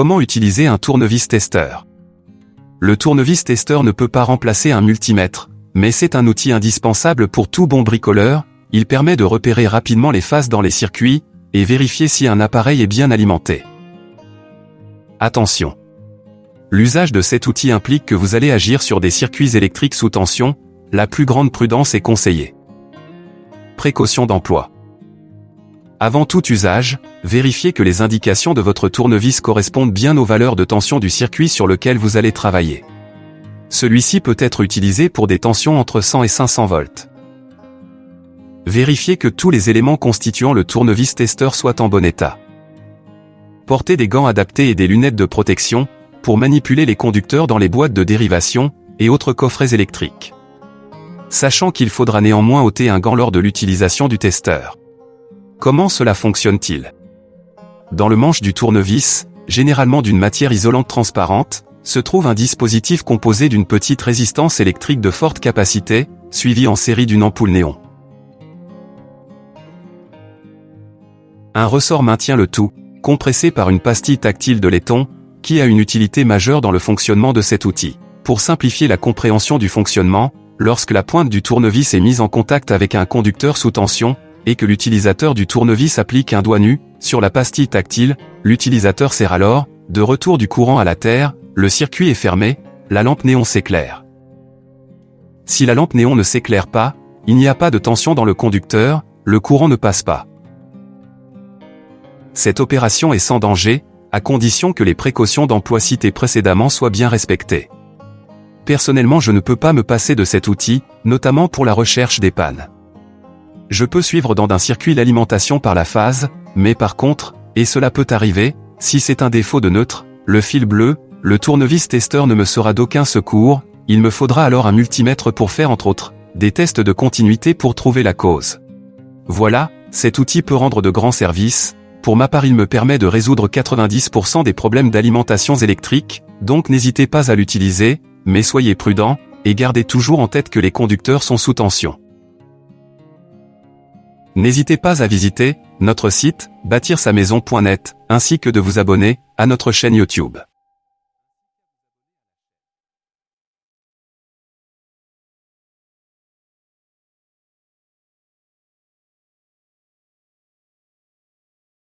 Comment utiliser un tournevis testeur Le tournevis testeur ne peut pas remplacer un multimètre, mais c'est un outil indispensable pour tout bon bricoleur, il permet de repérer rapidement les faces dans les circuits, et vérifier si un appareil est bien alimenté. Attention L'usage de cet outil implique que vous allez agir sur des circuits électriques sous tension, la plus grande prudence est conseillée. Précaution d'emploi. Avant tout usage, vérifiez que les indications de votre tournevis correspondent bien aux valeurs de tension du circuit sur lequel vous allez travailler. Celui-ci peut être utilisé pour des tensions entre 100 et 500 volts. Vérifiez que tous les éléments constituant le tournevis testeur soient en bon état. Portez des gants adaptés et des lunettes de protection, pour manipuler les conducteurs dans les boîtes de dérivation, et autres coffrets électriques. Sachant qu'il faudra néanmoins ôter un gant lors de l'utilisation du testeur. Comment cela fonctionne-t-il? Dans le manche du tournevis, généralement d'une matière isolante transparente, se trouve un dispositif composé d'une petite résistance électrique de forte capacité, suivi en série d'une ampoule néon. Un ressort maintient le tout, compressé par une pastille tactile de laiton, qui a une utilité majeure dans le fonctionnement de cet outil. Pour simplifier la compréhension du fonctionnement, lorsque la pointe du tournevis est mise en contact avec un conducteur sous tension, et que l'utilisateur du tournevis applique un doigt nu, sur la pastille tactile, l'utilisateur sert alors, de retour du courant à la terre, le circuit est fermé, la lampe néon s'éclaire. Si la lampe néon ne s'éclaire pas, il n'y a pas de tension dans le conducteur, le courant ne passe pas. Cette opération est sans danger, à condition que les précautions d'emploi citées précédemment soient bien respectées. Personnellement je ne peux pas me passer de cet outil, notamment pour la recherche des pannes. Je peux suivre dans un circuit l'alimentation par la phase, mais par contre, et cela peut arriver, si c'est un défaut de neutre, le fil bleu, le tournevis testeur ne me sera d'aucun secours, il me faudra alors un multimètre pour faire entre autres, des tests de continuité pour trouver la cause. Voilà, cet outil peut rendre de grands services, pour ma part il me permet de résoudre 90% des problèmes d'alimentation électrique, donc n'hésitez pas à l'utiliser, mais soyez prudent, et gardez toujours en tête que les conducteurs sont sous tension. N'hésitez pas à visiter notre site bâtir-sa-maison.net, ainsi que de vous abonner à notre chaîne YouTube.